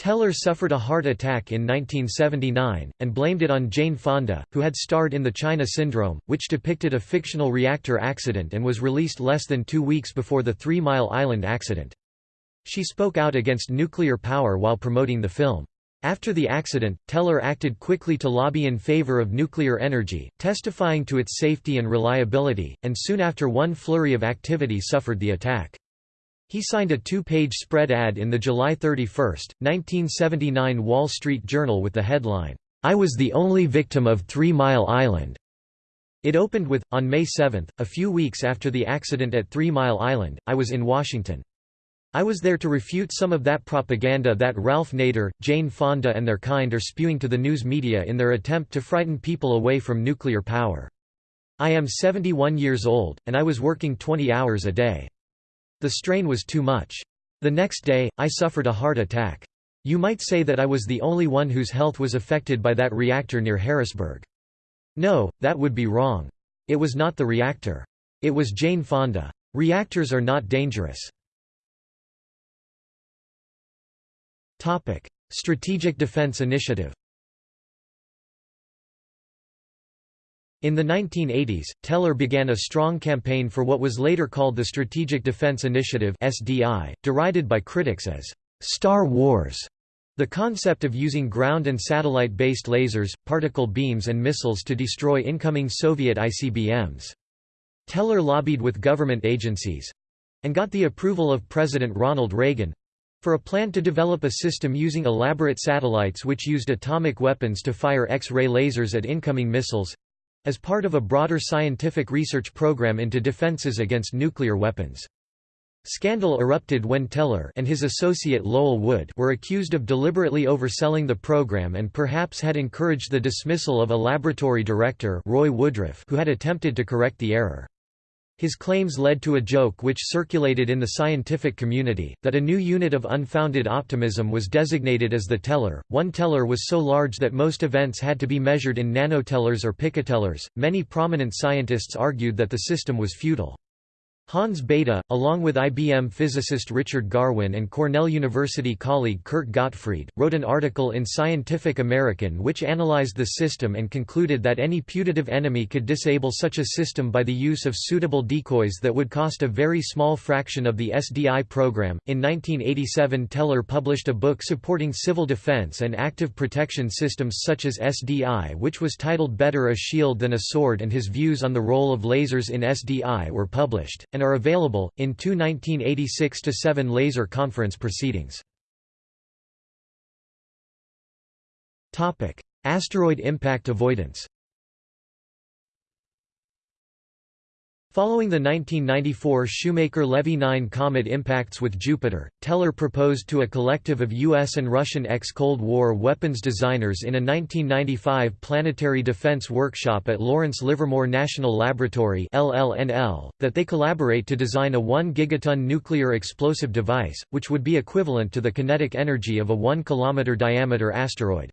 Teller suffered a heart attack in 1979, and blamed it on Jane Fonda, who had starred in The China Syndrome, which depicted a fictional reactor accident and was released less than two weeks before the Three Mile Island accident. She spoke out against nuclear power while promoting the film. After the accident, Teller acted quickly to lobby in favor of nuclear energy, testifying to its safety and reliability, and soon after one flurry of activity suffered the attack. He signed a two-page spread ad in the July 31, 1979 Wall Street Journal with the headline, "'I was the only victim of Three Mile Island'". It opened with, on May 7, a few weeks after the accident at Three Mile Island, I was in Washington. I was there to refute some of that propaganda that Ralph Nader, Jane Fonda and their kind are spewing to the news media in their attempt to frighten people away from nuclear power. I am 71 years old, and I was working 20 hours a day. The strain was too much. The next day, I suffered a heart attack. You might say that I was the only one whose health was affected by that reactor near Harrisburg. No, that would be wrong. It was not the reactor. It was Jane Fonda. Reactors are not dangerous. Strategic Defense Initiative In the 1980s, Teller began a strong campaign for what was later called the Strategic Defense Initiative (SDI), derided by critics as Star Wars. The concept of using ground and satellite-based lasers, particle beams and missiles to destroy incoming Soviet ICBMs. Teller lobbied with government agencies—and got the approval of President Ronald Reagan—for a plan to develop a system using elaborate satellites which used atomic weapons to fire X-ray lasers at incoming missiles, as part of a broader scientific research program into defenses against nuclear weapons. Scandal erupted when Teller and his associate Lowell Wood were accused of deliberately overselling the program and perhaps had encouraged the dismissal of a laboratory director Roy Woodruff who had attempted to correct the error. His claims led to a joke which circulated in the scientific community, that a new unit of unfounded optimism was designated as the teller. One teller was so large that most events had to be measured in nanotellers or picotellers. Many prominent scientists argued that the system was futile. Hans Bethe, along with IBM physicist Richard Garwin and Cornell University colleague Kurt Gottfried, wrote an article in Scientific American which analyzed the system and concluded that any putative enemy could disable such a system by the use of suitable decoys that would cost a very small fraction of the SDI program. In 1987, Teller published a book supporting civil defense and active protection systems such as SDI, which was titled Better a Shield Than a Sword, and his views on the role of lasers in SDI were published. And are available, in two 1986-7 laser conference proceedings. Asteroid impact avoidance Following the 1994 Shoemaker-Levy 9 comet impacts with Jupiter, Teller proposed to a collective of U.S. and Russian ex-Cold War weapons designers in a 1995 planetary defense workshop at Lawrence Livermore National Laboratory that they collaborate to design a 1 gigaton nuclear explosive device, which would be equivalent to the kinetic energy of a 1 km diameter asteroid.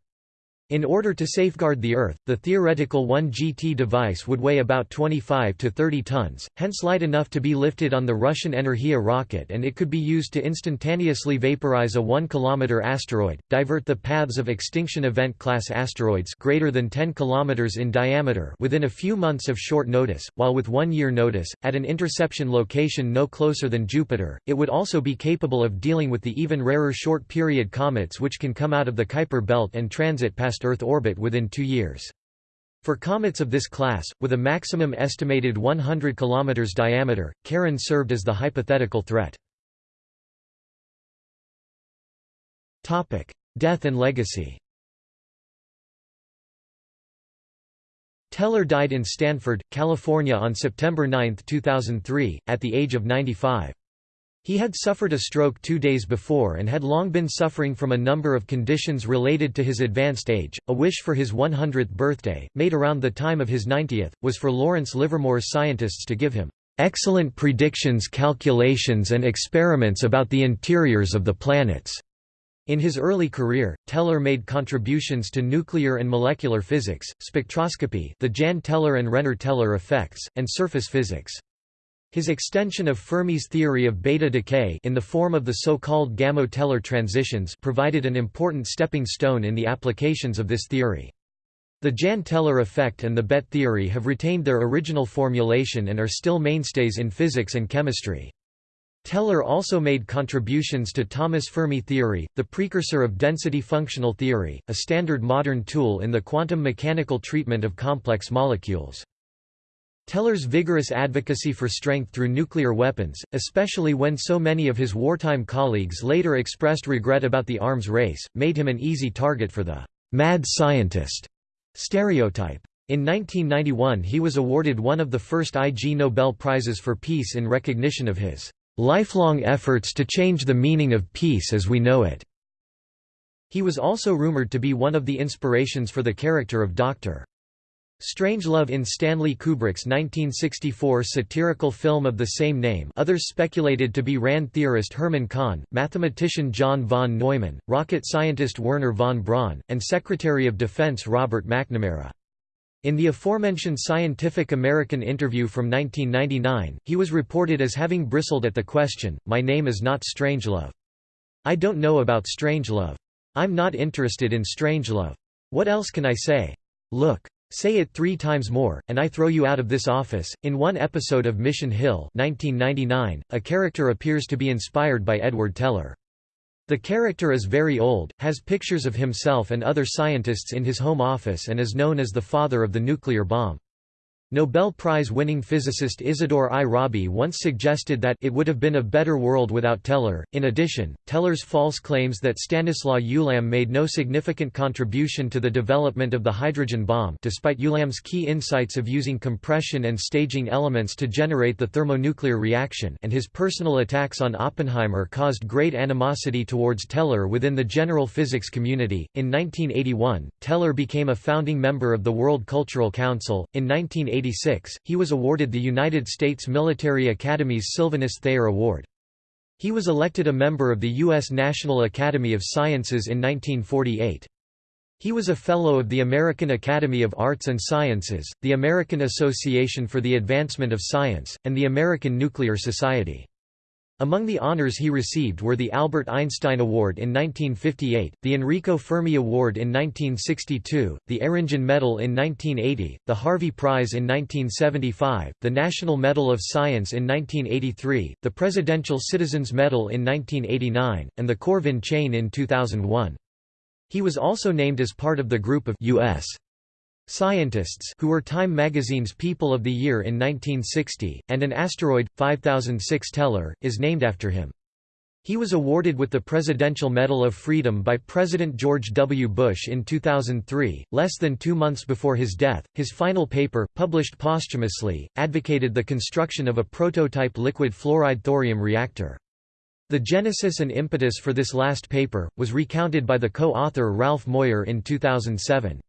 In order to safeguard the Earth, the theoretical 1GT device would weigh about 25 to 30 tons, hence light enough to be lifted on the Russian Energia rocket and it could be used to instantaneously vaporize a 1 km asteroid, divert the paths of extinction event-class asteroids greater than 10 km in diameter within a few months of short notice, while with one-year notice, at an interception location no closer than Jupiter, it would also be capable of dealing with the even rarer short-period comets which can come out of the Kuiper belt and transit past past Earth orbit within two years. For comets of this class, with a maximum estimated 100 km diameter, Charon served as the hypothetical threat. Death and legacy Teller died in Stanford, California on September 9, 2003, at the age of 95. He had suffered a stroke two days before and had long been suffering from a number of conditions related to his advanced age. A wish for his 100th birthday, made around the time of his 90th, was for Lawrence Livermore's scientists to give him excellent predictions, calculations, and experiments about the interiors of the planets. In his early career, Teller made contributions to nuclear and molecular physics, spectroscopy the Jahn-Teller and Renner-Teller effects, and surface physics. His extension of Fermi's theory of beta decay in the form of the so-called Gamow-Teller transitions provided an important stepping stone in the applications of this theory. The Jahn-Teller effect and the BET theory have retained their original formulation and are still mainstays in physics and chemistry. Teller also made contributions to Thomas Fermi theory, the precursor of density functional theory, a standard modern tool in the quantum mechanical treatment of complex molecules. Teller's vigorous advocacy for strength through nuclear weapons, especially when so many of his wartime colleagues later expressed regret about the arms race, made him an easy target for the «mad scientist» stereotype. In 1991 he was awarded one of the first Ig Nobel Prizes for Peace in recognition of his «lifelong efforts to change the meaning of peace as we know it». He was also rumored to be one of the inspirations for the character of Dr. Strangelove in Stanley Kubrick's 1964 satirical film of the same name others speculated to be RAND theorist Herman Kahn, mathematician John von Neumann, rocket scientist Wernher von Braun, and Secretary of Defense Robert McNamara. In the aforementioned Scientific American interview from 1999, he was reported as having bristled at the question, My name is not Strangelove. I don't know about Strangelove. I'm not interested in Strangelove. What else can I say? Look. Say it three times more, and I throw you out of this office. In one episode of Mission Hill 1999, a character appears to be inspired by Edward Teller. The character is very old, has pictures of himself and other scientists in his home office and is known as the father of the nuclear bomb. Nobel Prize-winning physicist Isidore I. Rabi once suggested that it would have been a better world without Teller. In addition, Teller's false claims that Stanislaw Ulam made no significant contribution to the development of the hydrogen bomb despite Ulam's key insights of using compression and staging elements to generate the thermonuclear reaction and his personal attacks on Oppenheimer caused great animosity towards Teller within the general physics community. In 1981, Teller became a founding member of the World Cultural Council. In 1980, 1986, he was awarded the United States Military Academy's Sylvanus Thayer Award. He was elected a member of the U.S. National Academy of Sciences in 1948. He was a Fellow of the American Academy of Arts and Sciences, the American Association for the Advancement of Science, and the American Nuclear Society. Among the honors he received were the Albert Einstein Award in 1958, the Enrico Fermi Award in 1962, the Eringen Medal in 1980, the Harvey Prize in 1975, the National Medal of Science in 1983, the Presidential Citizens Medal in 1989, and the Corvin Chain in 2001. He was also named as part of the group of U.S. Scientists who were Time magazine's People of the Year in 1960, and an asteroid, 5006 Teller, is named after him. He was awarded with the Presidential Medal of Freedom by President George W. Bush in 2003, less than two months before his death. His final paper, published posthumously, advocated the construction of a prototype liquid fluoride thorium reactor. The genesis and impetus for this last paper, was recounted by the co-author Ralph Moir in 2007.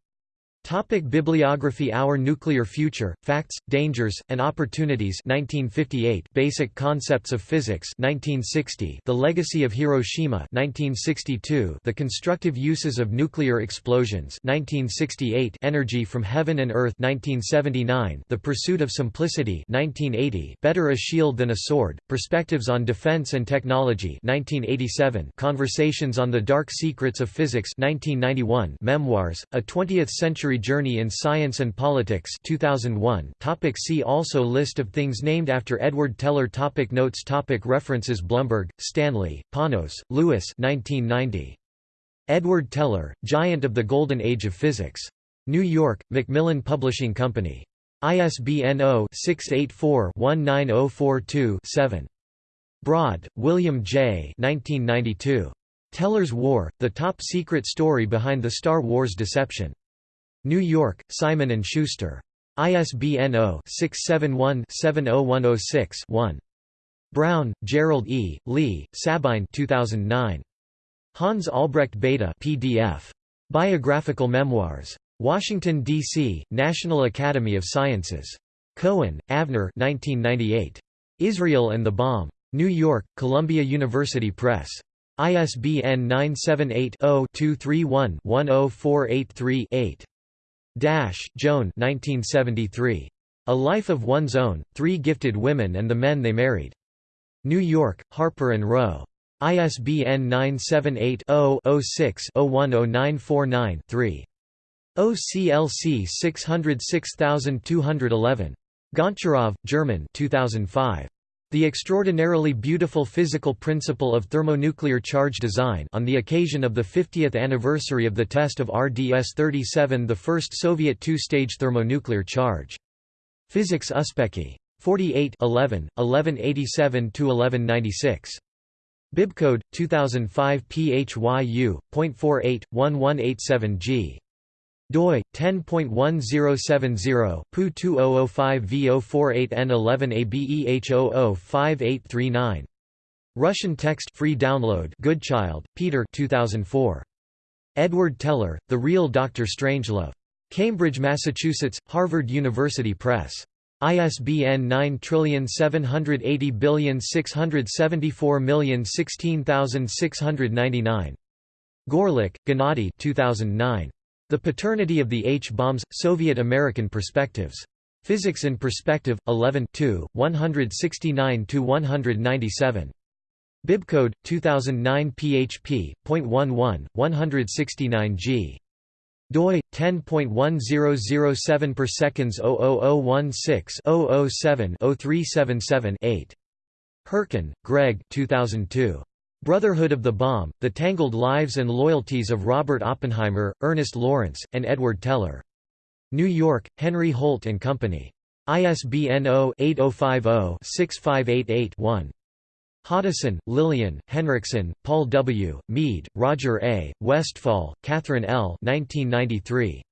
Topic Bibliography Our Nuclear Future, Facts, Dangers, and Opportunities 1958 Basic Concepts of Physics 1960 The Legacy of Hiroshima 1962 The Constructive Uses of Nuclear Explosions 1968 Energy from Heaven and Earth 1979 The Pursuit of Simplicity 1980 Better a Shield Than a Sword, Perspectives on Defense and Technology 1987 Conversations on the Dark Secrets of Physics 1991 Memoirs, A 20th-Century Journey in Science and Politics 2001 topic See also List of things named after Edward Teller topic Notes topic References Blumberg, Stanley, Panos, Lewis 1990. Edward Teller, Giant of the Golden Age of Physics. New York, Macmillan Publishing Company. ISBN 0-684-19042-7. Broad, William J. 1992. Teller's War, The Top Secret Story Behind the Star Wars Deception. New York, Simon & Schuster. ISBN 0-671-70106-1. Brown, Gerald E., Lee, Sabine 2009. Hans Albrecht Bethe PDF. Biographical Memoirs. Washington, D.C., National Academy of Sciences. Cohen, Avner 1998. Israel and the Bomb. New York, Columbia University Press. ISBN 978 0 231 10483 8. Dash, Joan 1973. A Life of One's Own, Three Gifted Women and the Men They Married. New York, Harper & Row. ISBN 978-0-06-010949-3. OCLC 606211. Goncharov, German 2005. The Extraordinarily Beautiful Physical Principle of Thermonuclear Charge Design on the occasion of the 50th anniversary of the test of RDS-37 the first Soviet two-stage thermonuclear charge. Physics Uspekhi. 48 11, 1187–1196. Bibcode, 2005 PHYU.48, doi 10.1070 pu 2005 V048 N11 ABEH005839 Russian text free download Goodchild, Peter 2004 Edward Teller The Real Dr Strangelove. Cambridge Massachusetts Harvard University Press. ISBN 9780674016699 Gorelik, Gennady 2009 The Paternity of the H-Bombs, Soviet-American Perspectives. Physics in Perspective, 11 169–197. Bibcode 2009 php. 11 169 g doi 10.1007 per seconds 00016 007 0377 8 Herken, Greg 2002 Brotherhood of the Bomb: The Tangled Lives and Loyalties of Robert Oppenheimer, Ernest Lawrence, and Edward Teller. New York: Henry Holt and Company. ISBN 0-8050-6588-1. Hoddeson, Lillian, Henriksen, Paul W., Mead, Roger A., Westfall, Catherine L. 1993.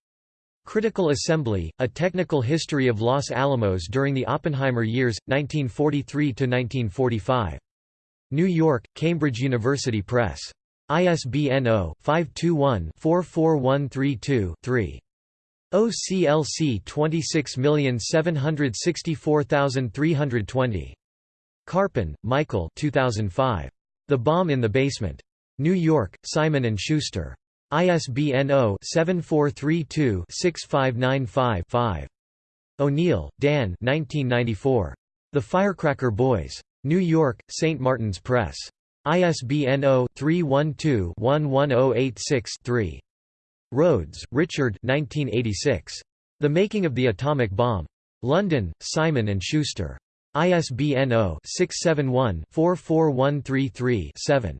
Critical Assembly, A Technical History of Los Alamos During the Oppenheimer Years, 1943–1945. New York, Cambridge University Press. ISBN 0-521-44132-3. OCLC 26764320. Karpin, Michael 2005. The Bomb in the Basement. New York, Simon & Schuster. ISBN 0-7432-6595-5. O'Neill, Dan 1994. The Firecracker Boys. New York, St. Martin's Press. ISBN 0-312-11086-3. Rhodes, Richard 1986. The Making of the Atomic Bomb. London, Simon & Schuster. ISBN 0-671-44133-7.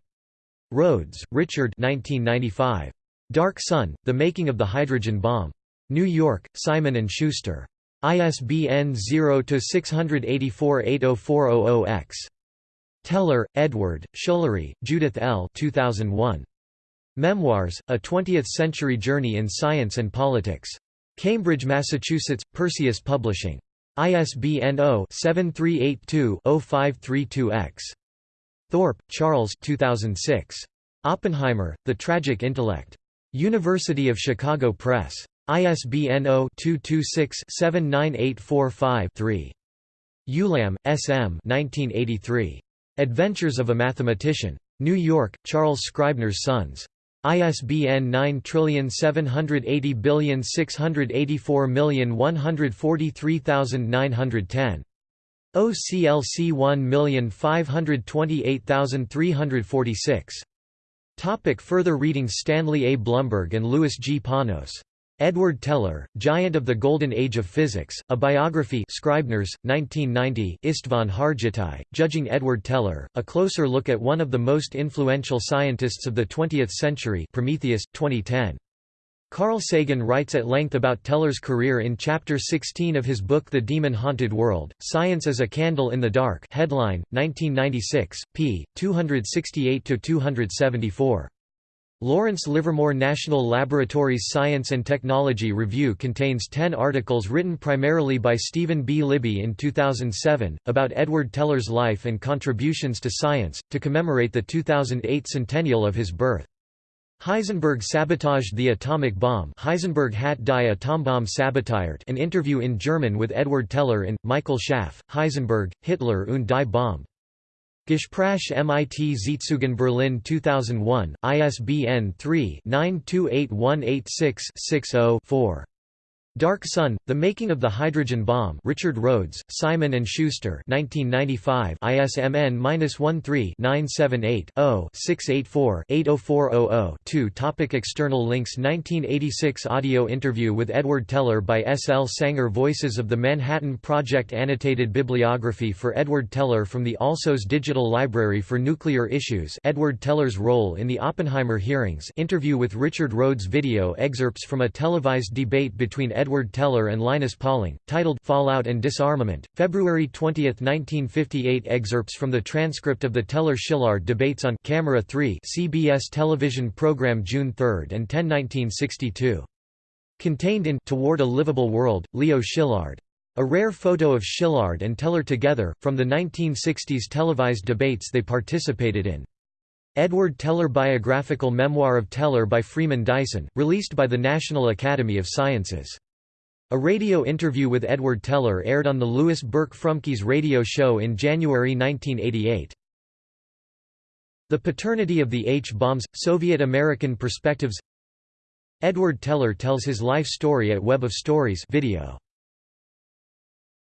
Rhodes, Richard 1995. Dark Sun, The Making of the Hydrogen Bomb. New York, Simon & Schuster. ISBN 0-684-80400-X. Teller, Edward, Shoolery, Judith L. 2001. Memoirs, A Twentieth-Century Journey in Science and Politics. Cambridge, Massachusetts, Perseus Publishing. ISBN 0-7382-0532-X. Thorpe, Charles 2006. Oppenheimer, The Tragic Intellect. University of Chicago Press. ISBN 0-226-79845-3. Ulam, S. M. 1983. Adventures of a Mathematician. New York, Charles Scribner's Sons. ISBN 9780684143910. OCLC 1528346. Topic further reading Stanley A. Blumberg and Louis G. Panos. Edward Teller, Giant of the Golden Age of Physics, A Biography Scribner's, 1990 István Hargittai, Judging Edward Teller, A Closer Look at One of the Most Influential Scientists of the Twentieth Century Prometheus, 2010. Carl Sagan writes at length about Teller's career in Chapter 16 of his book The Demon-Haunted World, Science as a Candle in the Dark headline, 1996, p. 268–274. Lawrence Livermore National Laboratories Science and Technology Review contains 10 articles written primarily by Stephen B. Libby in 2007, about Edward Teller's life and contributions to science, to commemorate the 2008 centennial of his birth. Heisenberg sabotaged the atomic bomb Heisenberg hat die Atombombe sabotiert an interview in German with Edward Teller in, Michael Schaaf, Heisenberg, Hitler und die Bombe. Gespräch MIT Sitzungen Berlin 2001, ISBN 3-928186-60-4. Dark Sun: The Making of the Hydrogen Bomb. Richard Rhodes, Simon and Schuster. 1995. ISMN -13-978-0-684-80400-2. Topic External links 1986 Audio interview with Edward Teller by S. L. Sanger Voices of the Manhattan Project Annotated bibliography for Edward Teller from the Alsos Digital Library for Nuclear Issues Edward Teller's role in the Oppenheimer hearings interview with Richard Rhodes Video excerpts from a televised debate between Edward Edward Teller and Linus Pauling, titled Fallout and Disarmament, February 20, 1958 Excerpts from the transcript of the Teller-Szilard debates on Camera 3 CBS television program June 3 and 10 1962. Contained in Toward a Livable World, Leo Szilard. A rare photo of Szilard and Teller together, from the 1960s televised debates they participated in. Edward Teller Biographical Memoir of Teller by Freeman Dyson, released by the National Academy of Sciences. A radio interview with Edward Teller aired on the Lewis Burke Frumkes radio show in January 1988. The Paternity of the H-Bombs – Soviet-American Perspectives Edward Teller tells his life story at Web of Stories video.